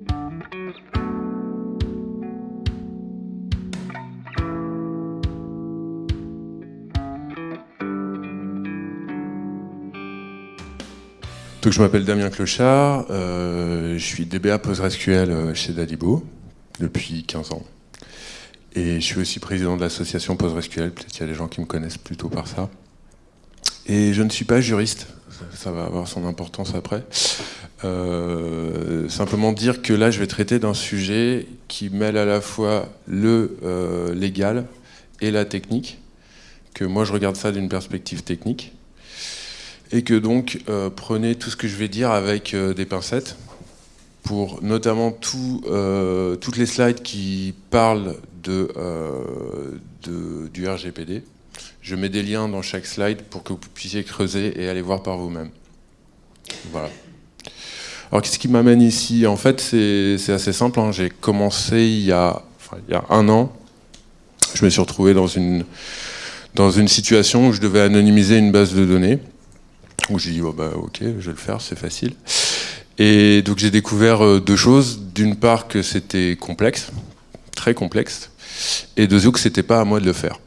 Donc, je m'appelle Damien Clochard, euh, je suis DBA PostgreSQL euh, chez Dalibo depuis 15 ans. Et je suis aussi président de l'association PostgreSQL, peut-être qu'il y a des gens qui me connaissent plutôt par ça. Et je ne suis pas juriste, ça va avoir son importance après. Euh, simplement dire que là, je vais traiter d'un sujet qui mêle à la fois le légal et la technique, que moi je regarde ça d'une perspective technique et que donc euh, prenez tout ce que je vais dire avec euh, des pincettes pour notamment tout, euh, toutes les slides qui parlent de, du RGPD. Je mets des liens dans chaque slide pour que vous puissiez creuser et aller voir par vous-même. Voilà. Alors qu'est-ce qui m'amène ici? En fait, c'est assez simple. Hein. J'ai commencé il y, a, un an. Je me suis retrouvé dans une, situation où je devais anonymiser une base de données où j'ai dit, oh bah, ok, je vais le faire, c'est facile. Et donc j'ai découvert euh, deux choses. D'une part que c'était complexe, très complexe, et deuxièmement que c'était pas à moi de le faire.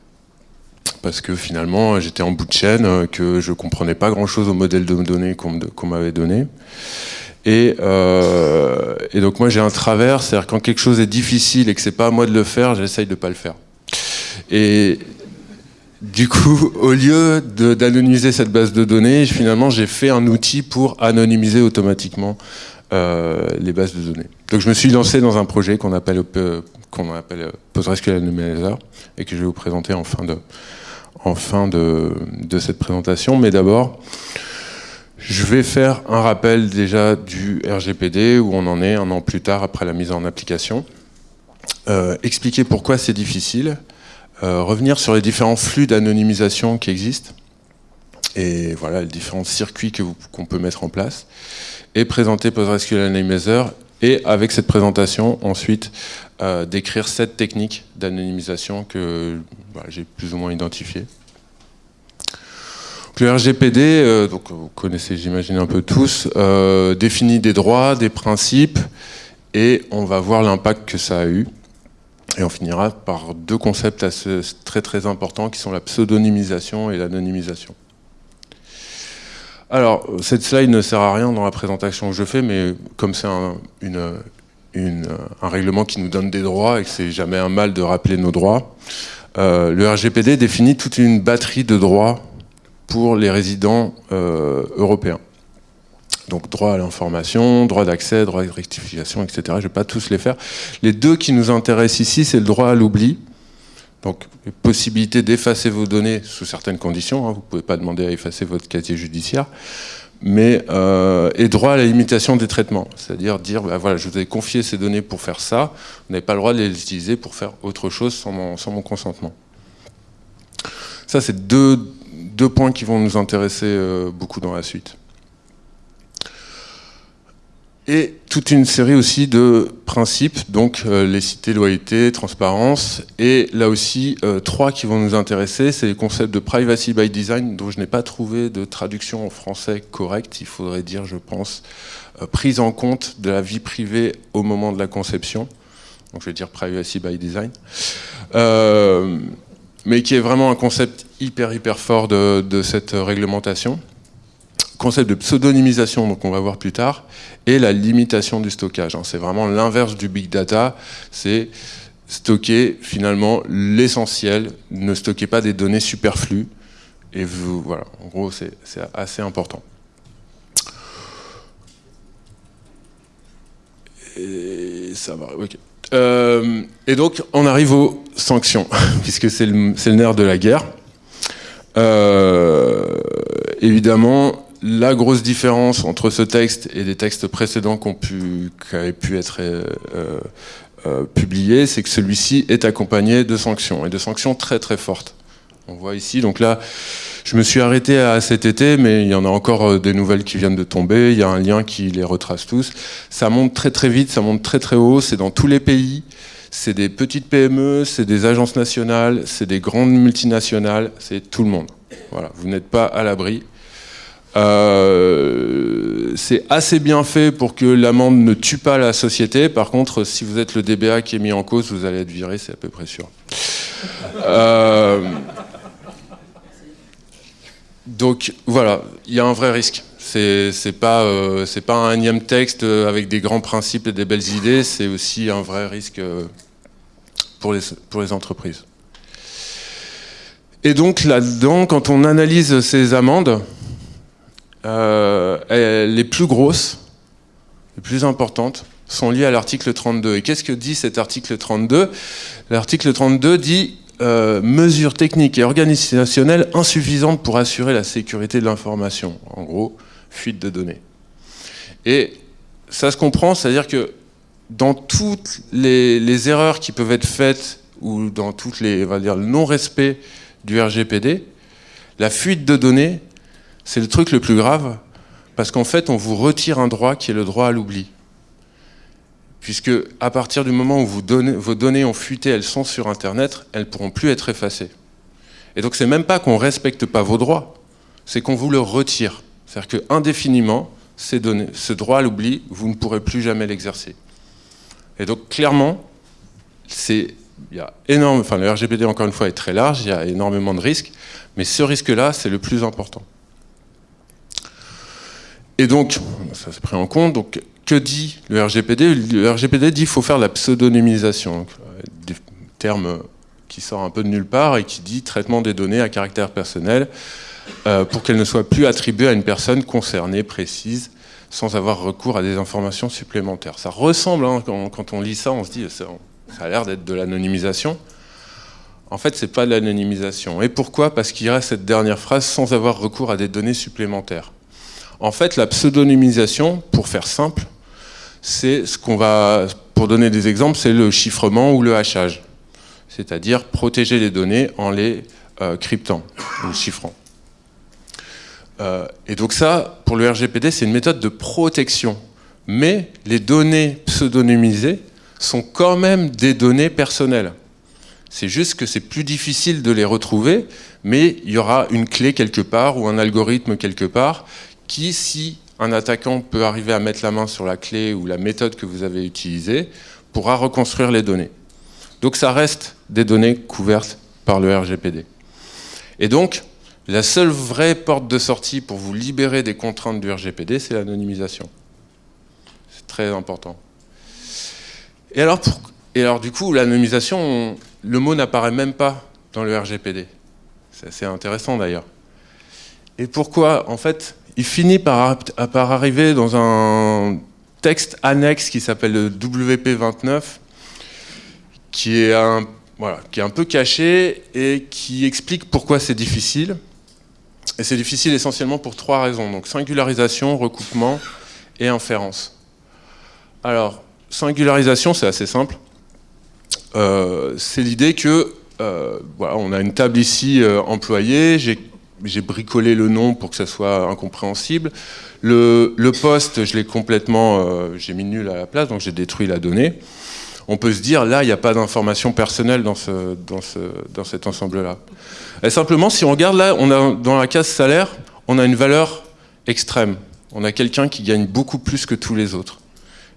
Parce que finalement, j'étais en bout de chaîne, euh, que je comprenais pas grand-chose au modèle de données qu'on m'avait donné. Et, euh, et, donc moi j'ai un travers, c'est-à-dire quand quelque chose est difficile et que c'est pas à moi de le faire, j'essaye de pas le faire. Et du coup, au lieu d'anonymiser cette base de données, finalement, j'ai fait un outil pour anonymiser automatiquement euh, les bases de données. Donc je me suis lancé dans un projet qu'on appelle, qu'on appelle PostgreSQL Anonymizer et que je vais vous présenter en fin de, en fin de, cette présentation. Mais d'abord, je vais faire un rappel déjà du RGPD, où on en est un an plus tard après la mise en application. Euh, expliquer pourquoi c'est difficile, euh, revenir sur les différents flux d'anonymisation qui existent et voilà les différents circuits qu'on peut mettre en place et présenter PostgreSQL Anonymizer et avec cette présentation ensuite euh, décrire cette technique d'anonymisation que j'ai plus ou moins identifiée. Le RGPD, euh, donc vous connaissez j'imagine un peu tous, définit des droits, des principes et on va voir l'impact que ça a eu. Et on finira par deux concepts assez, très très importants qui sont la pseudonymisation et l'anonymisation. Alors, cette slide ne sert à rien dans la présentation que je fais, mais comme c'est un, règlement qui nous donne des droits et que c'est jamais un mal de rappeler nos droits, euh, le RGPD définit toute une batterie de droits pour les résidents euh, européens. Donc droit à l'information, droit d'accès, droit de rectification, etc. Je ne vais pas tous les faire. Les deux qui nous intéressent ici, c'est le droit à l'oubli. Donc possibilité d'effacer vos données sous certaines conditions. Hein. Vous ne pouvez pas demander à effacer votre casier judiciaire. Mais, euh, et droit à la limitation des traitements. C'est-à-dire dire, bah, voilà, je vous ai confié ces données pour faire ça, vous n'avez pas le droit de les utiliser pour faire autre chose sans mon, sans mon consentement. Ça, c'est deux, deux, points qui vont nous intéresser euh, beaucoup dans la suite. Et toute une série aussi de principes, donc euh, les loyauté, transparence, et là aussi euh, trois qui vont nous intéresser, c'est les concepts de privacy by design, dont je n'ai pas trouvé de traduction en français correcte, il faudrait dire, je pense, prise en compte de la vie privée au moment de la conception, donc je vais dire privacy by design, mais qui est vraiment un concept hyper hyper fort de, cette réglementation concept de pseudonymisation, donc on va voir plus tard, et la limitation du stockage. Hein. C'est vraiment l'inverse du big data, c'est stocker finalement l'essentiel, ne stockez pas des données superflues, et voilà, en gros c'est assez important. Euh, et donc on arrive aux sanctions, puisque c'est le, le, nerf de la guerre. Euh, évidemment, la grosse différence entre ce texte et des textes précédents qui, ont pu, qui avaient pu être euh, euh, publiés, c'est que celui-ci est accompagné de sanctions, et de sanctions très très fortes. On voit ici, donc là, je me suis arrêté à cet été, mais il y en a encore euh, des nouvelles qui viennent de tomber, il y a un lien qui les retrace tous. Ça monte très très vite, ça monte très très haut, c'est dans tous les pays, c'est des petites PME, c'est des agences nationales, c'est des grandes multinationales, c'est tout le monde. Voilà, vous n'êtes pas à l'abri Euh, c'est assez bien fait pour que l'amende ne tue pas la société. Par contre, si vous êtes le DBA qui est mis en cause, vous allez être viré, c'est à peu près sûr. Euh, donc voilà, il y a un vrai risque. C'est pas, euh, pas un énième texte avec des grands principes et des belles idées, c'est aussi un vrai risque pour les, pour les entreprises. Et donc là-dedans, quand on analyse ces amendes, euh, les plus grosses, les plus importantes, sont liées à l'article 32. Et qu'est-ce que dit cet article 32 L'article 32 dit euh, mesures techniques et organisationnelles insuffisantes pour assurer la sécurité de l'information. En gros, fuite de données. Et ça se comprend, c'est-à-dire que dans toutes les, erreurs qui peuvent être faites ou dans toutes les, on le non-respect du RGPD, la fuite de données c'est le truc le plus grave, parce qu'en fait, on vous retire un droit qui est le droit à l'oubli. Puisque à partir du moment où vos données ont fuité, elles sont sur Internet, elles ne pourront plus être effacées. Et donc c'est même pas qu'on ne respecte pas vos droits, c'est qu'on vous le retire. C'est-à-dire qu'indéfiniment, ce droit à l'oubli, vous ne pourrez plus jamais l'exercer. Et donc clairement, c'est il y a énorme, enfin le RGPD encore une fois est très large, il y a énormément de risques, mais ce risque-là, c'est le plus important. Et donc, ça s'est pris en compte, donc que dit le RGPD Le RGPD dit qu'il faut faire la pseudonymisation, des termes qui sort un peu de nulle part et qui dit traitement des données à caractère personnel euh, pour qu'elles ne soient plus attribuées à une personne concernée, précise, sans avoir recours à des informations supplémentaires. Ça ressemble, hein, quand, on lit ça, on se dit ça, a l'air d'être de l'anonymisation. En fait, c'est pas de l'anonymisation. Et pourquoi? Parce qu'il reste cette dernière phrase sans avoir recours à des données supplémentaires. En fait, la pseudonymisation, pour faire simple, c'est ce qu'on va, pour donner des exemples, c'est le chiffrement ou le hachage. C'est-à-dire protéger les données en les euh, cryptant ou chiffrant. Euh, et donc ça, pour le RGPD, c'est une méthode de protection. Mais les données pseudonymisées sont quand même des données personnelles. C'est juste que c'est plus difficile de les retrouver, mais il y aura une clé quelque part ou un algorithme quelque part qui, si un attaquant peut arriver à mettre la main sur la clé ou la méthode que vous avez utilisée, pourra reconstruire les données. Donc ça reste des données couvertes par le RGPD. Et donc, la seule vraie porte de sortie pour vous libérer des contraintes du RGPD, c'est l'anonymisation. C'est très important. Et alors, du coup, l'anonymisation, le mot n'apparaît même pas dans le RGPD. C'est assez intéressant d'ailleurs. Et pourquoi En fait, il finit par, arriver dans un texte annexe qui s'appelle le WP29, qui est, un, qui est un peu caché et qui explique pourquoi c'est difficile. Et c'est difficile essentiellement pour trois raisons. Donc singularisation, recoupement et inférence. Alors, singularisation, c'est assez simple. Euh, c'est l'idée que, euh, voilà, on a une table ici euh, employée, j'ai bricolé le nom pour que ça soit incompréhensible. Le, poste, je l'ai complètement, j'ai mis nul à la place, donc j'ai détruit la donnée. On peut se dire, là, il n'y a pas d'information personnelle dans, ce, dans, ce, dans cet ensemble-là. Simplement, si on regarde là, on a, dans la case salaire, on a une valeur extrême. On a quelqu'un qui gagne beaucoup plus que tous les autres.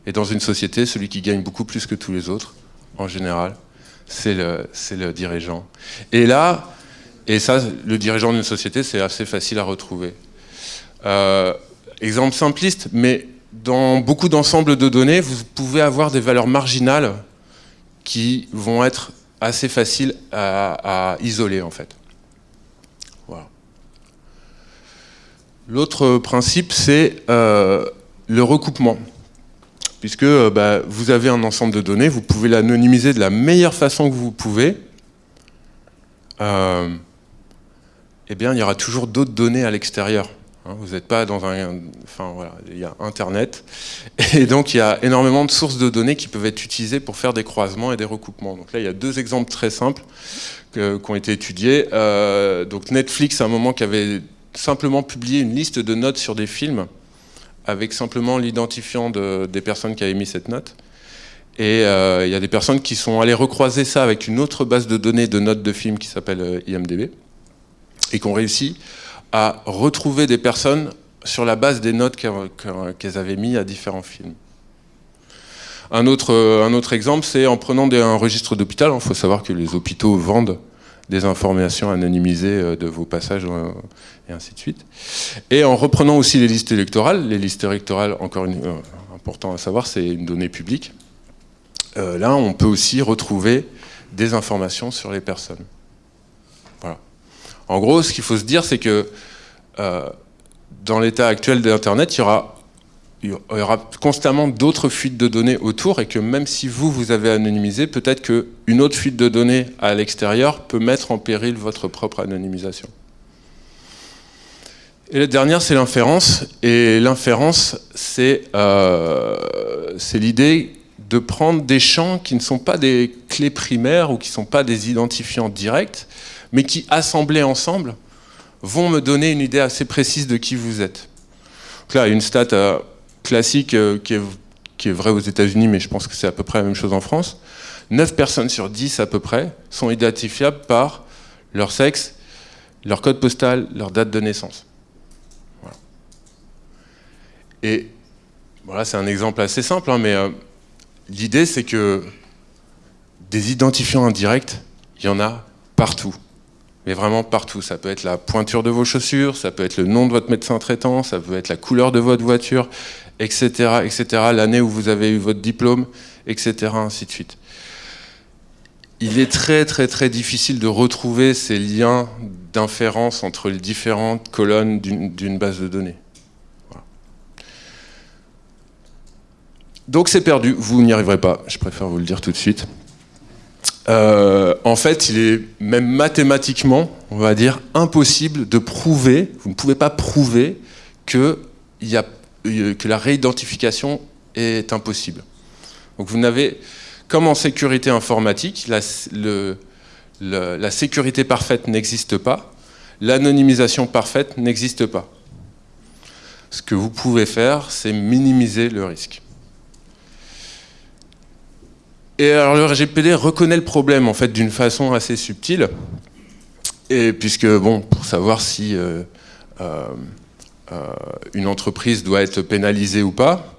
Et dans une société, celui qui gagne beaucoup plus que tous les autres, en général, c'est le, le dirigeant. Et là, et ça, le dirigeant d'une société, c'est assez facile à retrouver. Euh, exemple simpliste, mais dans beaucoup d'ensembles de données, vous pouvez avoir des valeurs marginales qui vont être assez faciles à, isoler en fait. L'autre principe, c'est euh, le recoupement. Puisque euh, bah, vous avez un ensemble de données, vous pouvez l'anonymiser de la meilleure façon que vous pouvez eh bien, il y aura toujours d'autres données à l'extérieur. Hein. Vous n'êtes pas dans un... Enfin, voilà, il y a Internet. Et donc, il y a énormément de sources de données qui peuvent être utilisées pour faire des croisements et des recoupements. Donc là, il y a deux exemples très simples qui ont été étudiés. Euh, donc Netflix, à un moment, qui avait simplement publié une liste de notes sur des films avec simplement l'identifiant de, des personnes qui avaient mis cette note. Et euh, il y a des personnes qui sont allées recroiser ça avec une autre base de données de notes de films qui s'appelle euh, IMDB et qu'on réussit à retrouver des personnes sur la base des notes qu'elles avaient mis à différents films. Un autre, exemple, c'est en prenant un registre d'hôpital. Il faut savoir que les hôpitaux vendent des informations anonymisées euh, de vos passages euh, et ainsi de suite. Et en reprenant aussi les listes électorales. Les listes électorales, encore une, euh, important à savoir, c'est une donnée publique. là, on peut aussi retrouver des informations sur les personnes. En gros, ce qu'il faut se dire, c'est que dans l'état actuel d'Internet, il y aura, il y aura constamment d'autres fuites de données autour et que même si vous, vous avez anonymisé, peut-être qu'une autre fuite de données à l'extérieur peut mettre en péril votre propre anonymisation. Et la dernière, c'est l'inférence. Et l'inférence, c'est euh, l'idée de prendre des champs qui ne sont pas des clés primaires ou qui ne sont pas des identifiants directs, mais qui, assemblés ensemble, vont me donner une idée assez précise de qui vous êtes. Donc là, une stat euh, classique euh, qui, est, qui, est, vraie aux États-Unis, mais je pense que c'est à peu près la même chose en France. 9 personnes sur 10 à peu près sont identifiables par leur sexe, leur code postal, leur date de naissance. Et voilà, c'est un exemple assez simple, hein, mais euh, l'idée c'est que des identifiants indirects, il y en a partout mais vraiment partout. Ça peut être la pointure de vos chaussures, ça peut être le nom de votre médecin traitant, ça peut être la couleur de votre voiture, etc., etc., l'année où vous avez eu votre diplôme, etc., ainsi de suite. Il est très très très difficile de retrouver ces liens d'inférence entre les différentes colonnes d'une base de données. Donc c'est perdu, vous n'y arriverez pas, je préfère vous le dire tout de suite. Euh, en fait, il est même mathématiquement, on va dire, impossible de prouver, vous ne pouvez pas prouver que, euh, la réidentification est impossible. Donc vous n'avez, comme en sécurité informatique, la sécurité parfaite n'existe pas, l'anonymisation parfaite n'existe pas. Ce que vous pouvez faire, c'est minimiser le risque. Et alors le RGPD reconnaît le problème en fait d'une façon assez subtile, et puisque bon, pour savoir si euh, euh, euh, une entreprise doit être pénalisée ou pas,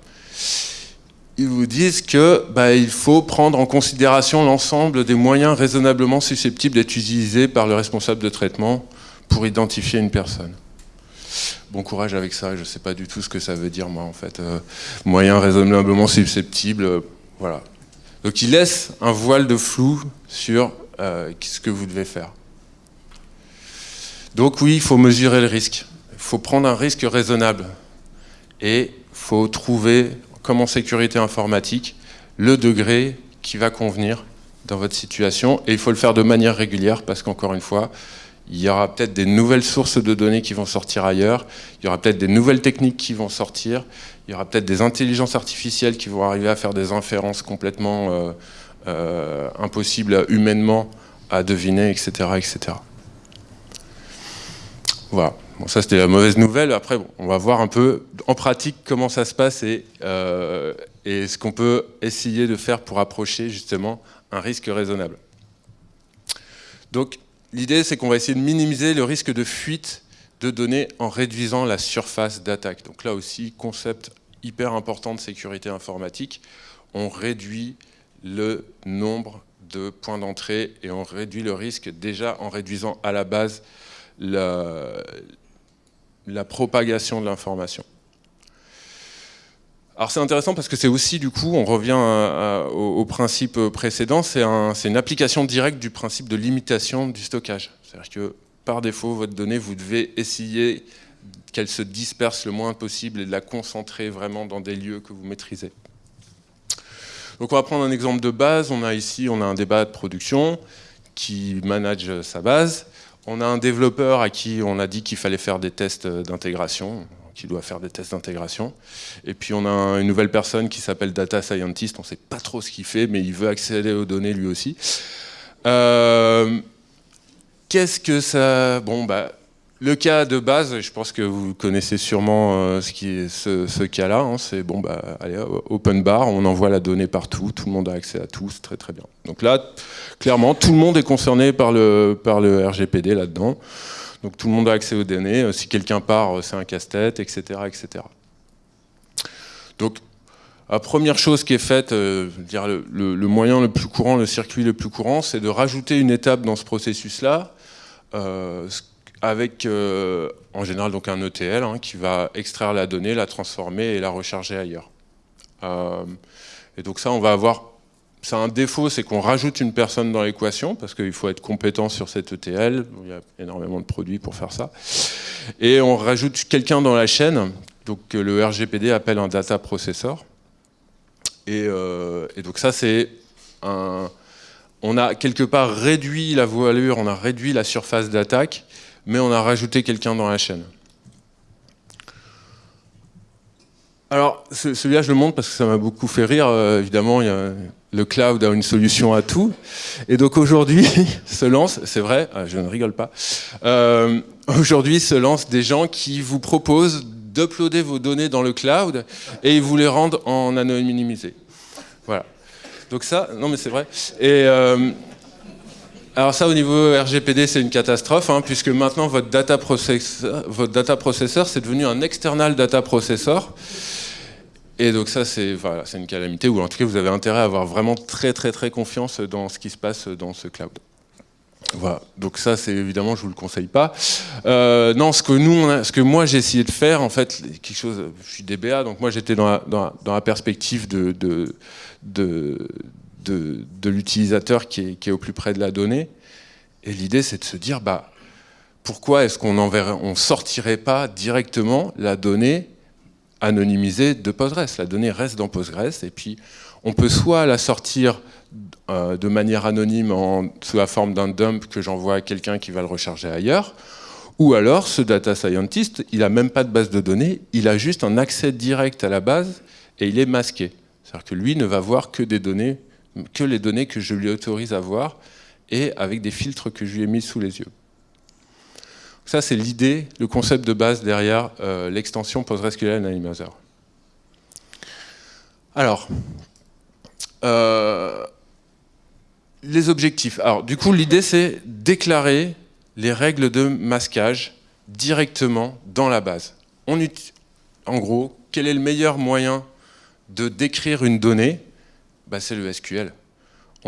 ils vous disent que bah, il faut prendre en considération l'ensemble des moyens raisonnablement susceptibles d'être utilisés par le responsable de traitement pour identifier une personne. Bon courage avec ça, je ne sais pas du tout ce que ça veut dire moi en fait. moyens raisonnablement susceptibles, voilà, donc il laisse un voile de flou sur euh, ce que vous devez faire. Donc oui, il faut mesurer le risque. Il faut prendre un risque raisonnable. Et il faut trouver, comme en sécurité informatique, le degré qui va convenir dans votre situation. Et il faut le faire de manière régulière parce qu'encore une fois, il y aura peut-être des nouvelles sources de données qui vont sortir ailleurs, il y aura peut-être des nouvelles techniques qui vont sortir, il y aura peut-être des intelligences artificielles qui vont arriver à faire des inférences complètement euh, euh, impossibles humainement à deviner, etc. etc. Voilà. Bon, ça c'était la mauvaise nouvelle. Après, on va voir un peu en pratique comment ça se passe et, euh, et ce qu'on peut essayer de faire pour approcher justement un risque raisonnable. Donc, L'idée, c'est qu'on va essayer de minimiser le risque de fuite de données en réduisant la surface d'attaque. Donc là aussi, concept hyper important de sécurité informatique, on réduit le nombre de points d'entrée et on réduit le risque déjà en réduisant à la base la, propagation de l'information. Alors c'est intéressant parce que c'est aussi du coup, on revient au, principe précédent, c'est une application directe du principe de limitation du stockage. C'est-à-dire que par défaut, votre donnée, vous devez essayer qu'elle se disperse le moins possible et de la concentrer vraiment dans des lieux que vous maîtrisez. Donc on va prendre un exemple de base, on a ici on a un débat de production qui manage sa base, on a un développeur à qui on a dit qu'il fallait faire des tests d'intégration, qui doit faire des tests d'intégration. Et puis on a une nouvelle personne qui s'appelle Data Scientist, on ne sait pas trop ce qu'il fait, mais il veut accéder aux données lui aussi. Euh, qu'est-ce que ça... Bon, bah, le cas de base, je pense que vous connaissez sûrement euh, ce, qui est ce, cas-là, hein, c'est bon, bah, allez, open bar, on envoie la donnée partout, tout le monde a accès à tout, c'est très très bien. Donc là, clairement, tout le monde est concerné par le, par le RGPD là-dedans. Donc tout le monde a accès aux données. Si quelqu'un part, c'est un casse-tête, etc., etc. Donc la première chose qui est faite, euh, le, moyen le plus courant, le circuit le plus courant, c'est de rajouter une étape dans ce processus-là, euh, avec euh, en général donc un ETL hein, qui va extraire la donnée, la transformer et la recharger ailleurs. et donc ça, on va avoir, a un défaut, c'est qu'on rajoute une personne dans l'équation parce qu'il faut être compétent sur cet ETL. Il y a énormément de produits pour faire ça. Et on rajoute quelqu'un dans la chaîne, donc que le RGPD appelle un data processor. Euh, et, donc ça, c'est un... On a quelque part réduit la voilure, on a réduit la surface d'attaque, mais on a rajouté quelqu'un dans la chaîne. Alors, celui-là, je le montre parce que ça m'a beaucoup fait rire. Euh, évidemment, le cloud a une solution à tout. Et donc aujourd'hui, se lance, c'est vrai, ah, je ne rigole pas, euh, aujourd'hui se lancent des gens qui vous proposent d'uploader vos données dans le cloud et ils vous les rendent en anonymisé. Voilà. Donc ça, non mais c'est vrai. Et euh, alors ça, au niveau RGPD, c'est une catastrophe, hein, puisque maintenant votre data processor, votre c'est devenu un external data processor. Et donc ça, c'est voilà, une calamité, ou en tout cas, vous avez intérêt à avoir vraiment très très très confiance dans ce qui se passe dans ce cloud. Donc ça, c'est évidemment, je vous le conseille pas. Euh, non, ce que nous, ce que moi j'ai essayé de faire, en fait, quelque chose. Je suis DBA, donc moi j'étais dans, la perspective de, l'utilisateur qui est, au plus près de la donnée. Et l'idée, c'est de se dire, bah, pourquoi est-ce qu'on on sortirait pas directement la donnée anonymisée de Postgres? La donnée reste dans Postgres, et puis on peut soit la sortir euh, de manière anonyme sous la forme d'un dump que j'envoie à quelqu'un qui va le recharger ailleurs, ou alors ce data scientist, il n'a même pas de base de données, il a juste un accès direct à la base et il est masqué. C'est-à-dire que lui ne va voir que des données, que les données que je lui autorise à voir et avec des filtres que je lui ai mis sous les yeux. Ça, c'est l'idée, le concept de base derrière euh, l'extension PostgreSQL Anonymizer. Alors, euh, les objectifs. Alors, du coup, l'idée, c'est déclarer les règles de masquage directement dans la base. En gros, quel est le meilleur moyen de décrire une donnée? Bah, C'est le SQL.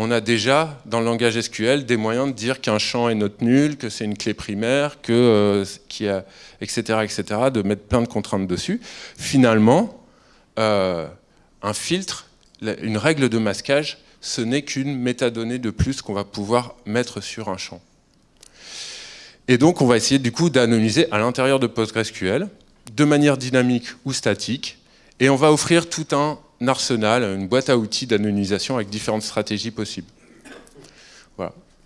On a déjà, dans le langage SQL, des moyens de dire qu'un champ est note nulle, que c'est une clé primaire, que, euh, a, etc., etc., de mettre plein de contraintes dessus. Finalement, euh, un filtre, une règle de masquage, ce n'est qu'une métadonnée de plus qu'on va pouvoir mettre sur un champ. Et donc on va essayer du coup d'anonymiser à l'intérieur de PostgreSQL, de manière dynamique ou statique, et on va offrir tout un arsenal, une boîte à outils d'anonymisation avec différentes stratégies possibles.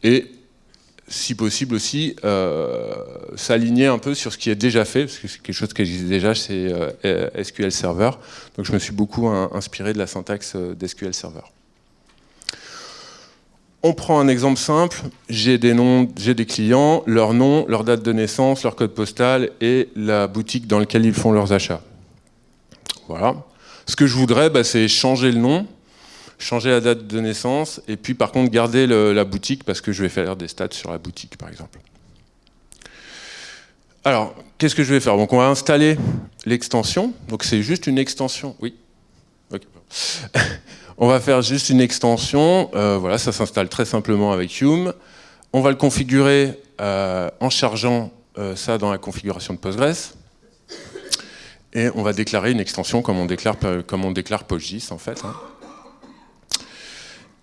Et si possible aussi, euh, s'aligner un peu sur ce qui est déjà fait, parce que c'est quelque chose qui existe déjà, c'est euh, SQL Server. Donc je me suis beaucoup inspiré de la syntaxe euh, d'SQL Server. On prend un exemple simple, j'ai des clients, leur nom, leur date de naissance, leur code postal et la boutique dans laquelle ils font leurs achats. Voilà. Ce que je voudrais, bah, c'est changer le nom, changer la date de naissance, et puis par contre garder la boutique parce que je vais faire des stats sur la boutique, par exemple. Alors, qu'est-ce que je vais faire? On va installer l'extension. Donc c'est juste une extension. Oui. On va faire juste une extension, euh, voilà, ça s'installe très simplement avec Hume. On va le configurer euh, en chargeant euh, ça dans la configuration de Postgres. Et on va déclarer une extension comme on déclare, comme PostGIS en fait. Hein.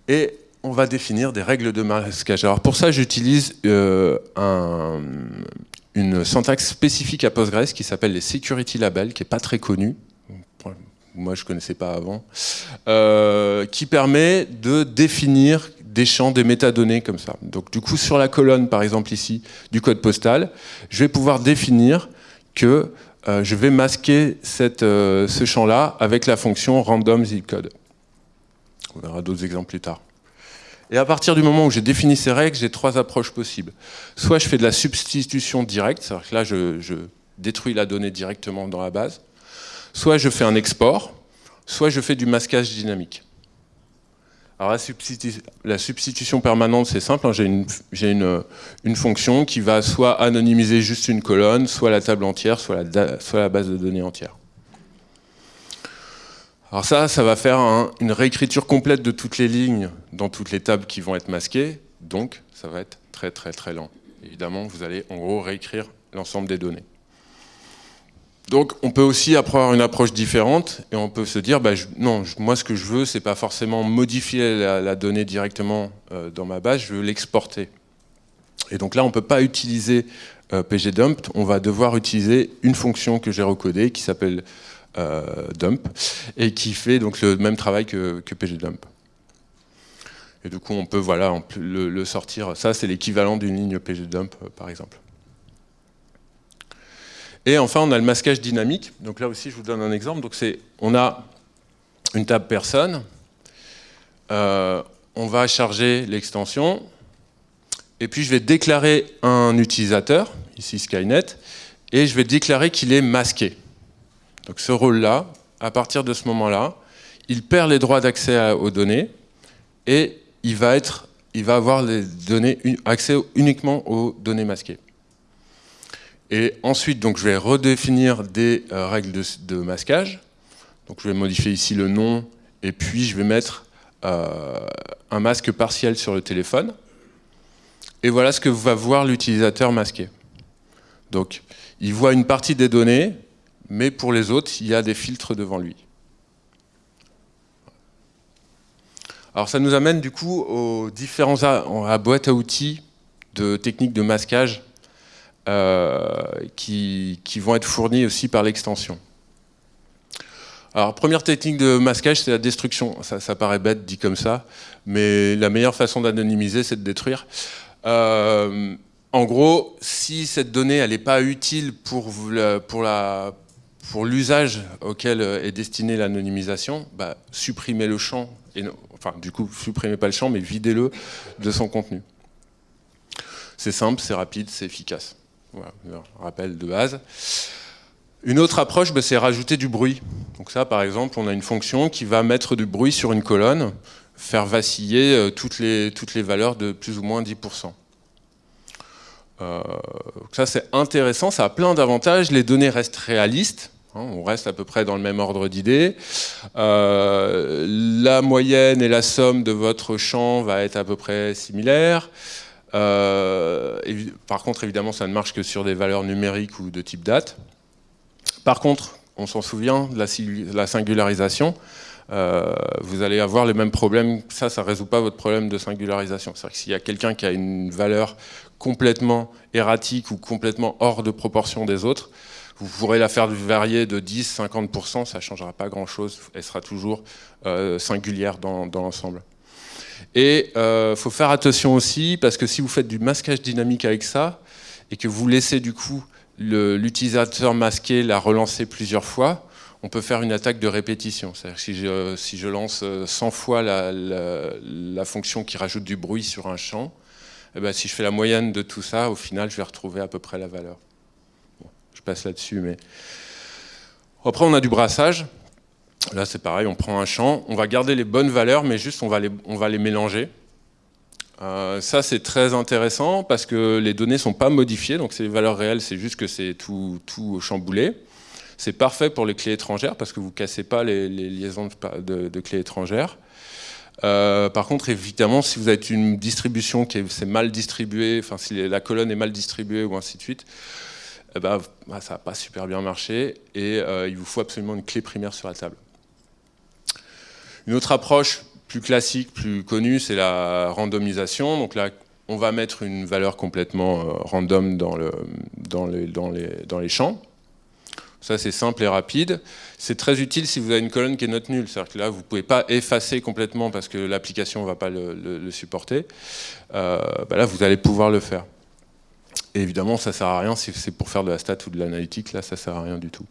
Et on va définir des règles de masquage. Alors pour ça, j'utilise un, une syntaxe spécifique à Postgres qui s'appelle les Security Labels, qui n'est pas très connue moi je ne connaissais pas avant, euh, qui permet de définir des champs, des métadonnées comme ça. Donc du coup, sur la colonne, par exemple ici, du code postal, je vais pouvoir définir que euh, je vais masquer cette, euh, ce champ-là avec la fonction random zipcode. On verra d'autres exemples plus tard. Et à partir du moment où j'ai défini ces règles, j'ai trois approches possibles. Soit je fais de la substitution directe, c'est-à-dire que là, je, je détruis la donnée directement dans la base soit je fais un export, soit je fais du masquage dynamique. Alors la, substitution permanente, c'est simple. Hein. J'ai une, fonction qui va soit anonymiser juste une colonne, soit la table entière, soit la, base de données entière. Alors ça, ça va faire une réécriture complète de toutes les lignes dans toutes les tables qui vont être masquées. Donc, ça va être très très très lent. Évidemment, vous allez en gros réécrire l'ensemble des données. Donc on peut aussi avoir une approche différente et on peut se dire, bah, non, moi ce que je veux, c'est pas forcément modifier la, donnée directement euh, dans ma base, je veux l'exporter. Et donc là, on ne peut pas utiliser euh, pgdump, on va devoir utiliser une fonction que j'ai recodée qui s'appelle euh, dump et qui fait donc le même travail que, pgdump. Et du coup, on peut voilà, le sortir. Ça, c'est l'équivalent d'une ligne pgdump, par exemple. Et enfin, on a le masquage dynamique. Donc là aussi, je vous donne un exemple. Donc on a une table personne. Euh, on va charger l'extension. Et puis, je vais déclarer un utilisateur, ici Skynet, et je vais déclarer qu'il est masqué. Donc ce rôle-là, à partir de ce moment-là, il perd les droits d'accès aux données et il va, être, il va avoir les données, accès uniquement aux données masquées. Et ensuite, donc, je vais redéfinir des euh, règles de, masquage. Donc, je vais modifier ici le nom, et puis je vais mettre euh, un masque partiel sur le téléphone. Et voilà ce que va voir l'utilisateur masqué. Donc, il voit une partie des données, mais pour les autres, il y a des filtres devant lui. Alors ça nous amène du coup aux différents à, boîte à outils de techniques de masquage euh, qui, vont être fournis aussi par l'extension. Alors, première technique de masquage, c'est la destruction. Ça, paraît bête dit comme ça, mais la meilleure façon d'anonymiser, c'est de détruire. Euh, en gros, si cette donnée n'est pas utile pour, l'usage auquel est destinée l'anonymisation, bah, supprimez le champ, enfin du coup, supprimez pas le champ, mais videz-le de son contenu. C'est simple, c'est rapide, c'est efficace. Voilà, rappel de base. Une autre approche, ben, c'est rajouter du bruit. Donc ça, par exemple, on a une fonction qui va mettre du bruit sur une colonne, faire vaciller euh, toutes, les, toutes les valeurs de plus ou moins 10%. Euh, ça, c'est intéressant, ça a plein d'avantages. Les données restent réalistes, hein, on reste à peu près dans le même ordre d'idées. Euh, la moyenne et la somme de votre champ va être à peu près similaire. Euh, par contre, évidemment, ça ne marche que sur des valeurs numériques ou de type date. Par contre, on s'en souvient de la, singularisation. Euh, vous allez avoir les mêmes problèmes. Ça, ça ne résout pas votre problème de singularisation. C'est-à-dire que s'il y a quelqu'un qui a une valeur complètement erratique ou complètement hors de proportion des autres, vous pourrez la faire varier de 10-50%, ça ne changera pas grand-chose. Elle sera toujours euh, singulière dans l'ensemble. Et il euh, faut faire attention aussi, parce que si vous faites du masquage dynamique avec ça, et que vous laissez du coup l'utilisateur masqué la relancer plusieurs fois, on peut faire une attaque de répétition. C'est-à-dire que si je, lance 100 euh, fois la, la, fonction qui rajoute du bruit sur un champ, eh ben, si je fais la moyenne de tout ça, au final, je vais retrouver à peu près la valeur. je passe là-dessus, mais... Après, on a du brassage. Là, c'est pareil, on prend un champ, on va garder les bonnes valeurs, mais juste on va les, mélanger. Euh, ça, c'est très intéressant parce que les données ne sont pas modifiées, donc c'est les valeurs réelles, c'est juste que c'est tout, chamboulé. C'est parfait pour les clés étrangères parce que vous ne cassez pas les, liaisons de, clés étrangères. Euh, par contre, évidemment, si vous avez une distribution qui est, mal distribuée, enfin si la colonne est mal distribuée ou ainsi de suite, eh ben, bah, ça va pas super bien marché et euh, il vous faut absolument une clé primaire sur la table. Une autre approche plus classique, plus connue, c'est la randomisation. Donc là, on va mettre une valeur complètement euh, random dans, le, dans, les, champs. Ça, c'est simple et rapide. C'est très utile si vous avez une colonne qui est note nulle. C'est-à-dire que là, vous ne pouvez pas effacer complètement parce que l'application ne va pas le, supporter. Euh, bah là, vous allez pouvoir le faire. Évidemment, ça ne sert à rien si c'est pour faire de la stat ou de l'analytique. Là, ça ne sert à rien du tout.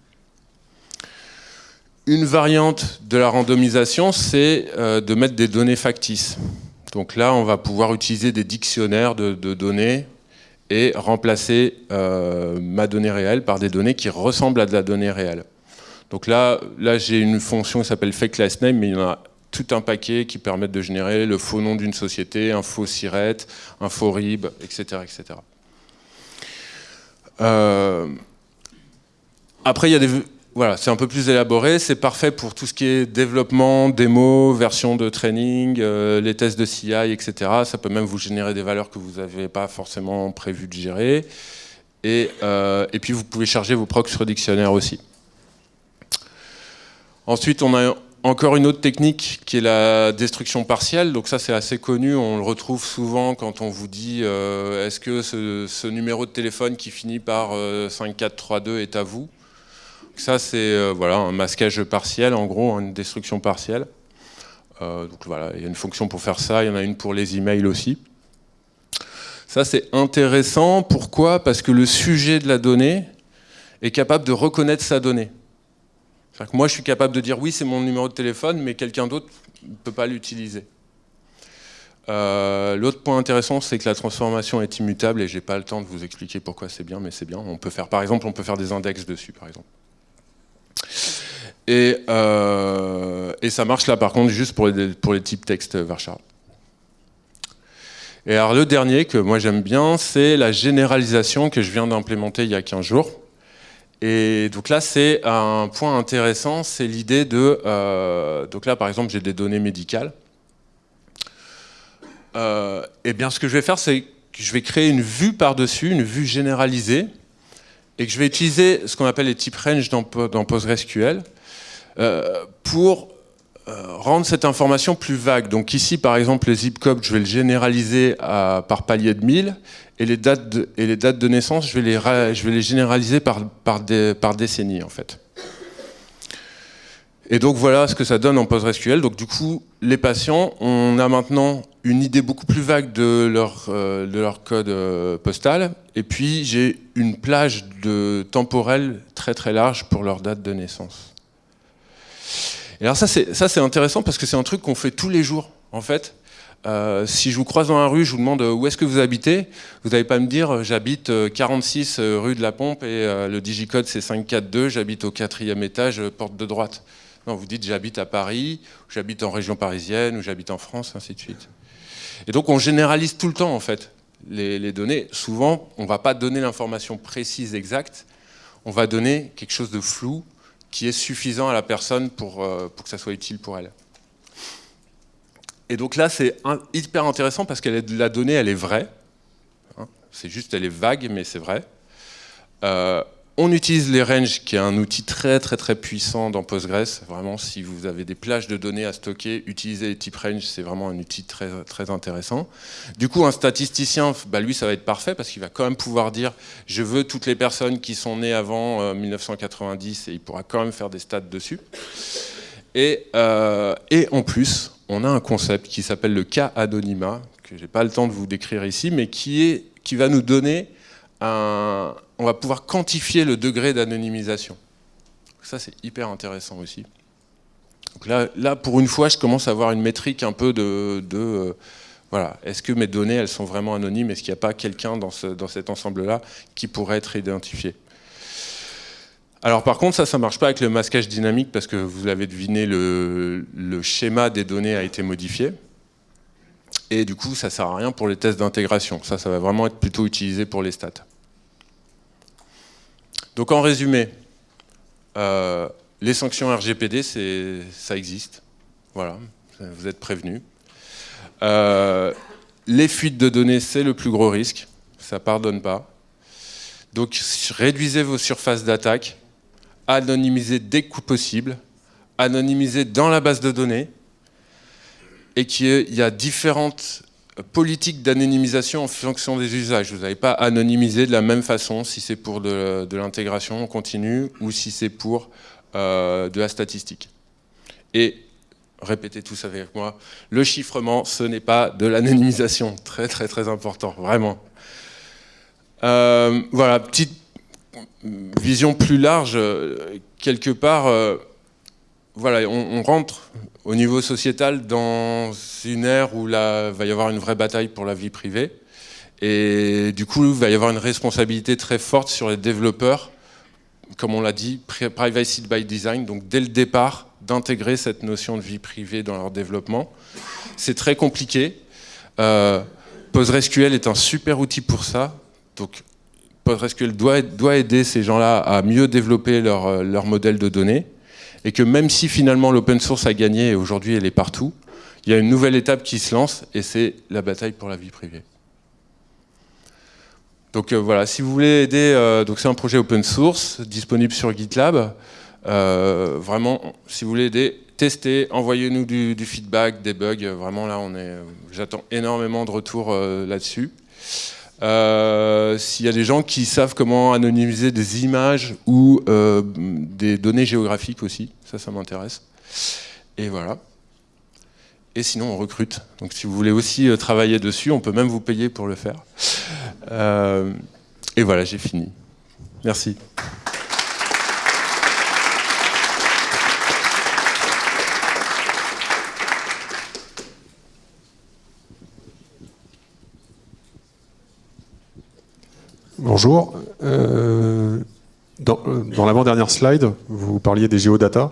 Une variante de la randomisation, c'est euh, de mettre des données factices. Donc là, on va pouvoir utiliser des dictionnaires de, données et remplacer euh, ma donnée réelle par des données qui ressemblent à de la donnée réelle. Donc là, là j'ai une fonction qui s'appelle fake last name, mais il y en a tout un paquet qui permettent de générer le faux nom d'une société, un faux SIRET, un faux RIB, etc. etc. Euh, après, il y a des... Voilà, c'est un peu plus élaboré, c'est parfait pour tout ce qui est développement, démo, version de training, euh, les tests de CI, etc. Ça peut même vous générer des valeurs que vous n'avez pas forcément prévu de gérer. Et, euh, puis vous pouvez charger vos procs sur dictionnaire aussi. Ensuite, on a encore une autre technique qui est la destruction partielle. Donc ça, c'est assez connu. On le retrouve souvent quand on vous dit euh, est-ce que ce, numéro de téléphone qui finit par 5432 euh, est à vous? Ça, c'est euh, voilà, un masquage partiel, en gros, une destruction partielle. donc voilà, il y a une fonction pour faire ça. Il y en a une pour les emails aussi. Ça, c'est intéressant. Pourquoi? Parce que le sujet de la donnée est capable de reconnaître sa donnée moi, je suis capable de dire oui, c'est mon numéro de téléphone, mais quelqu'un d'autre ne peut pas l'utiliser. Euh, l'autre point intéressant, c'est que la transformation est immutable et j'ai pas le temps de vous expliquer pourquoi c'est bien, mais c'est bien. On peut faire, par exemple, on peut faire des index dessus, par exemple. Et, euh, ça marche là, par contre, juste pour les, types texte varchar. Et alors le dernier que moi j'aime bien, c'est la généralisation que je viens d'implémenter il y a 15 jours. Et donc là, c'est un point intéressant, c'est l'idée de... Euh, donc là, par exemple, j'ai des données médicales. Euh, et bien, ce que je vais faire, c'est que je vais créer une vue par-dessus, une vue généralisée, et que je vais utiliser ce qu'on appelle les types range dans, dans PostgreSQL euh, pour euh, rendre cette information plus vague. Donc ici, par exemple, les zip codes, je vais le généraliser par palier de 1000, et les dates de, naissance, je vais les, je vais les généraliser par, par, par décennie, en fait. Et donc voilà ce que ça donne en PostgreSQL. Donc du coup, les patients, on a maintenant une idée beaucoup plus vague de leur, euh, code euh, postal. Et puis j'ai une plage de temporelle très très large pour leur date de naissance. Et alors ça c'est intéressant parce que c'est un truc qu'on fait tous les jours en fait. Euh, si je vous croise dans la rue, je vous demande où est-ce que vous habitez, vous n'allez pas me dire j'habite 46 rue de la Pompe et le digicode c'est 542, j'habite au quatrième étage, porte de droite. Non, vous dites j'habite à Paris, j'habite en région parisienne, ou j'habite en France, ainsi de suite. Et donc on généralise tout le temps en fait les, données. Souvent, on ne va pas donner l'information précise exacte, on va donner quelque chose de flou, qui est suffisant à la personne pour, euh, pour que ça soit utile pour elle. Et donc là, c'est hyper intéressant parce que la donnée, elle est vraie. Hein. c'est juste, elle est vague, mais c'est vrai. Euh, on utilise les ranges, qui est un outil très très très puissant dans Postgres. Vraiment, si vous avez des plages de données à stocker, utiliser les types range, c'est vraiment un outil très intéressant. Du coup, un statisticien, bah, lui, ça va être parfait parce qu'il va quand même pouvoir dire je veux toutes les personnes qui sont nées avant 1990 euh, et il pourra quand même faire des stats dessus. Et, euh, et en plus, on a un concept qui s'appelle le cas anonymat, que j'ai pas le temps de vous décrire ici, mais qui va nous donner un on va pouvoir quantifier le degré d'anonymisation. Ça, c'est hyper intéressant aussi. Là, pour une fois, je commence à avoir une métrique un peu de... Euh, voilà, est-ce que mes données, elles sont vraiment anonymes? Est-ce qu'il n'y a pas quelqu'un dans, cet ensemble-là qui pourrait être identifié? Alors par contre, ça, ça ne marche pas avec le masquage dynamique parce que vous l'avez deviné, le, schéma des données a été modifié. Et du coup, ça ne sert à rien pour les tests d'intégration. Ça, ça va vraiment être plutôt utilisé pour les stats. Donc en résumé, euh, les sanctions RGPD, ça existe. Voilà, vous êtes prévenus. Euh, les fuites de données, c'est le plus gros risque. Ça pardonne pas. Donc réduisez vos surfaces d'attaque, anonymisez dès que possible, anonymisez dans la base de données, et qu'il y a différentes politique d'anonymisation en fonction des usages. Vous n'avez pas anonymisé de la même façon si c'est pour de, l'intégration continue ou si c'est pour euh, de la statistique. Et répétez tous avec moi, le chiffrement, ce n'est pas de l'anonymisation. Très très très important, vraiment. Euh, voilà, petite vision plus large, quelque part, euh, voilà, on, rentre au niveau sociétal dans une ère où il va y avoir une vraie bataille pour la vie privée. Et du coup, il va y avoir une responsabilité très forte sur les développeurs, comme on l'a dit, privacy by design. Donc dès le départ, d'intégrer cette notion de vie privée dans leur développement. C'est très compliqué. Euh, PostgreSQL est un super outil pour ça. Donc, PostgreSQL doit, aider ces gens-là à mieux développer leur, leur modèle de données. Et que même si finalement l'open source a gagné et aujourd'hui elle est partout, il y a une nouvelle étape qui se lance et c'est la bataille pour la vie privée. Donc euh, voilà, si vous voulez aider, euh, c'est un projet open source disponible sur GitLab. Euh, vraiment, si vous voulez aider, testez, envoyez-nous du, feedback, des bugs. Vraiment là, on est, j'attends énormément de retours là-dessus. S'il y a des gens qui savent comment anonymiser des images ou des données géographiques aussi, ça, ça m'intéresse. Et voilà. Et sinon, on recrute. Donc si vous voulez aussi travailler dessus, on peut même vous payer pour le faire. Euh, et voilà, j'ai fini. Merci. Bonjour. Euh, dans, dans l'avant-dernière slide, vous parliez des géodata.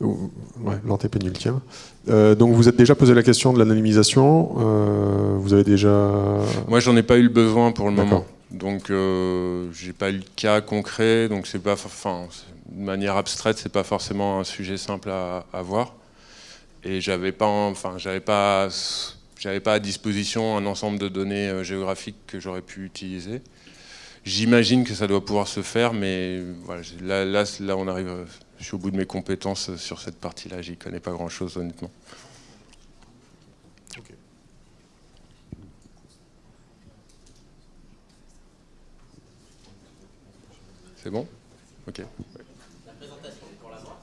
Ouais, l'antépénultième. Euh, donc vous êtes déjà posé la question de l'anonymisation. Euh, vous avez déjà. Moi, j'en ai pas eu le besoin pour le moment. Donc, euh, j'ai pas eu le cas concret. Donc, c'est pas, enfin, de manière abstraite, c'est pas forcément un sujet simple à, voir. Et j'avais pas, enfin, j'avais pas, j'avais pas à disposition un ensemble de données euh, géographiques que j'aurais pu utiliser. J'imagine que ça doit pouvoir se faire, mais voilà, là, là, là, on arrive je suis au bout de mes compétences sur cette partie-là, j'y connais pas grand-chose honnêtement. C'est bon? Ok. La présentation pour la voir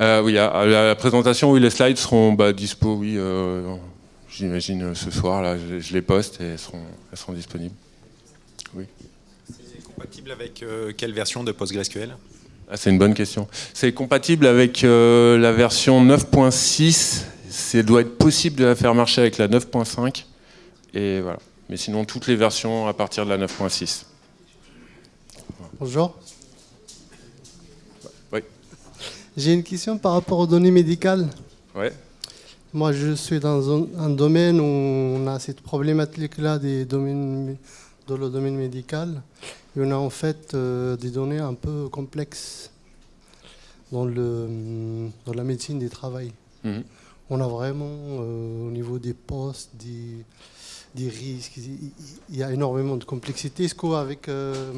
euh, Oui, la, présentation, oui, les slides seront bah, dispo, oui, euh, j'imagine ce soir, là, je, les poste et elles seront, elles seront disponibles. Oui. C'est compatible avec euh, quelle version de PostgreSQL? Ah, c'est une bonne question. C'est compatible avec euh, la version 9.6. Ça doit être possible de la faire marcher avec la 9.5. Et voilà. Mais sinon, toutes les versions à partir de la 9.6. Bonjour. Oui. J'ai une question par rapport aux données médicales. Ouais. Moi, je suis dans un, domaine où on a cette problématique-là des domaines, dans le domaine médical on a en fait euh, des données un peu complexes dans, le, dans la médecine du travail. Mhm. On a vraiment, euh, au niveau des postes, des, des, risques, il y a énormément de complexité. Est-ce qu'avec, euh,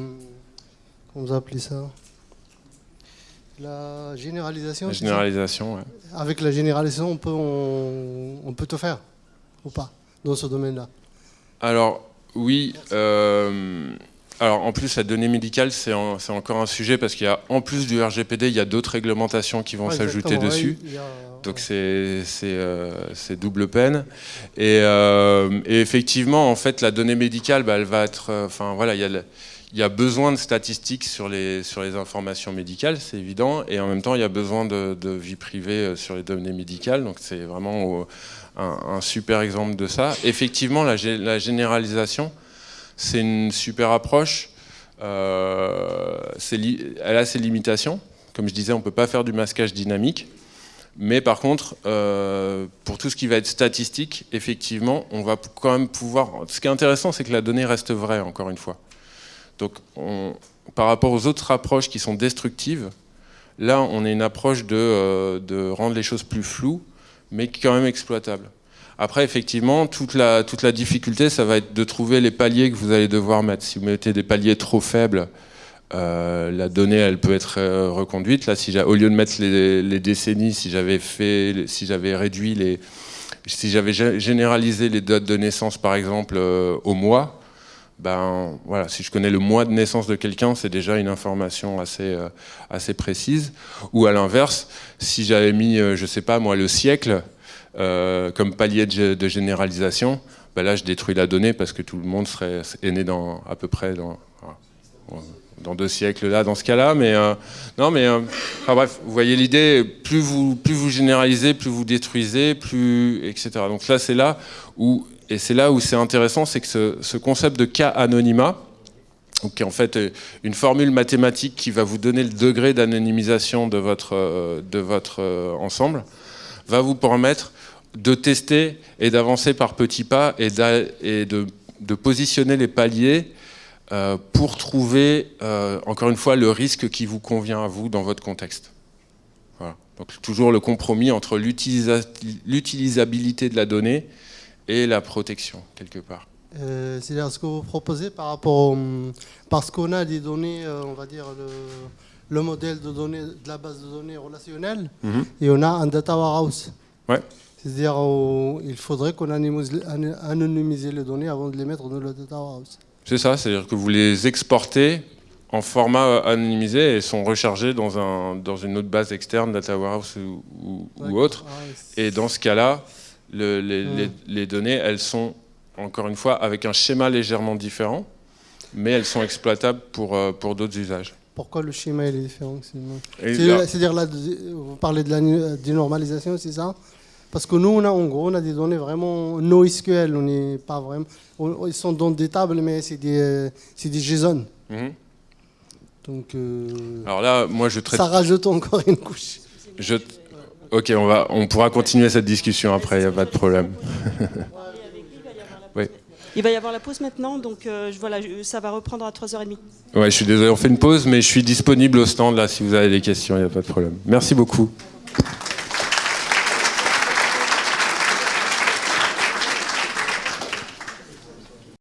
comment vous appelez ça? La généralisation La généralisation, oui. Avec la généralisation, on peut, on, peut tout faire, ou pas, dans ce domaine-là? Alors, oui. Alors en plus, la donnée médicale, c'est encore un sujet parce qu'il y a, en plus du RGPD, il y a d'autres réglementations qui vont s'ajouter dessus. Donc c'est euh, double peine. Euh, et, effectivement, en fait, la donnée médicale, bah, elle va être... Euh, enfin voilà, il y, a il y a besoin de statistiques sur les, informations médicales, c'est évident. Et en même temps, il y a besoin de, vie privée sur les données médicales. Donc c'est vraiment un, super exemple de ça. Effectivement, la, généralisation c'est une super approche. Euh, elle a ses limitations. Comme je disais, on ne peut pas faire du masquage dynamique. Mais par contre, euh, pour tout ce qui va être statistique, effectivement, on va quand même pouvoir... Ce qui est intéressant, c'est que la donnée reste vraie, encore une fois. Donc, par rapport aux autres approches qui sont destructives, là, on a une approche de, euh, de rendre les choses plus floues, mais quand même exploitables. Après, effectivement, toute la, difficulté, ça va être de trouver les paliers que vous allez devoir mettre. Si vous mettez des paliers trop faibles, euh, la donnée, elle peut être euh, reconduite. Là, au lieu de mettre les, décennies, si j'avais réduit les, si généralisé les dates de naissance, par exemple, au mois, ben voilà, si je connais le mois de naissance de quelqu'un, c'est déjà une information assez assez précise. Ou à l'inverse, si j'avais mis, je sais pas moi, le siècle, euh, comme palier de, généralisation, ben là je détruis la donnée parce que tout le monde serait est né dans à peu près dans, dans deux siècles là dans ce cas-là. Mais euh, non, mais euh, bref, vous voyez l'idée. Plus vous plus vous généralisez, plus vous détruisez, plus etc. Donc là c'est là où et c'est là où c'est intéressant, c'est que ce, ce, concept de cas anonymat, qui est en fait une formule mathématique qui va vous donner le degré d'anonymisation de votre, de votre ensemble, va vous permettre de tester et d'avancer par petits pas et, de, positionner les paliers euh, pour trouver, euh, encore une fois, le risque qui vous convient à vous dans votre contexte. Voilà. Donc toujours le compromis entre l'utilisabilité de la donnée et la protection, quelque part. Euh, C'est-à-dire ce que vous proposez par rapport au, Parce qu'on a des données, euh, on va dire, le, le, modèle de données de la base de données relationnelle, mm -hmm. et on a un data warehouse. Ouais. C'est-à-dire qu'il faudrait qu'on anonymise les données avant de les mettre dans le data warehouse. C'est ça, c'est-à-dire que vous les exportez en format anonymisé et sont rechargés dans, un, dans une autre base externe, Data Warehouse ou, ou, ou autre. Et dans ce cas-là, le, les, mmh. les, les, données, elles sont, encore une fois, avec un schéma légèrement différent, mais elles sont exploitables pour, pour d'autres usages. Pourquoi le schéma est différent C'est-à-dire, là, vous parlez de la dénormalisation, c'est ça? Parce que nous, on a, en gros, on a des données vraiment NoSQL. On n'est pas vraiment. On, ils sont dans des tables, mais c'est des, c'est des JSON. -hmm. Donc. Euh, Alors là, moi, je traite. Ça rajoute encore une couche. Je... Ok, on va, on pourra continuer cette discussion après. Il n'y a pas de problème. oui. Il va y avoir la pause maintenant, donc euh, voilà, ça va reprendre à 3h30. Ouais, je suis désolé, on fait une pause, mais je suis disponible au stand là si vous avez des questions, il n'y a pas de problème. Merci beaucoup.